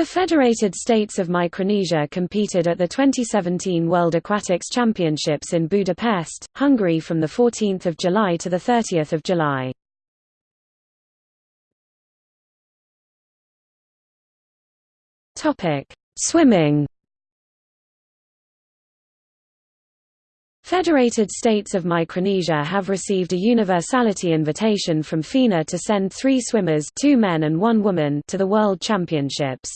The Federated States of Micronesia competed at the 2017 World Aquatics Championships in Budapest, Hungary from 14 July to 30 July. Swimming Federated States of Micronesia have received a universality invitation from FINA to send three swimmers two men and one woman to the World Championships.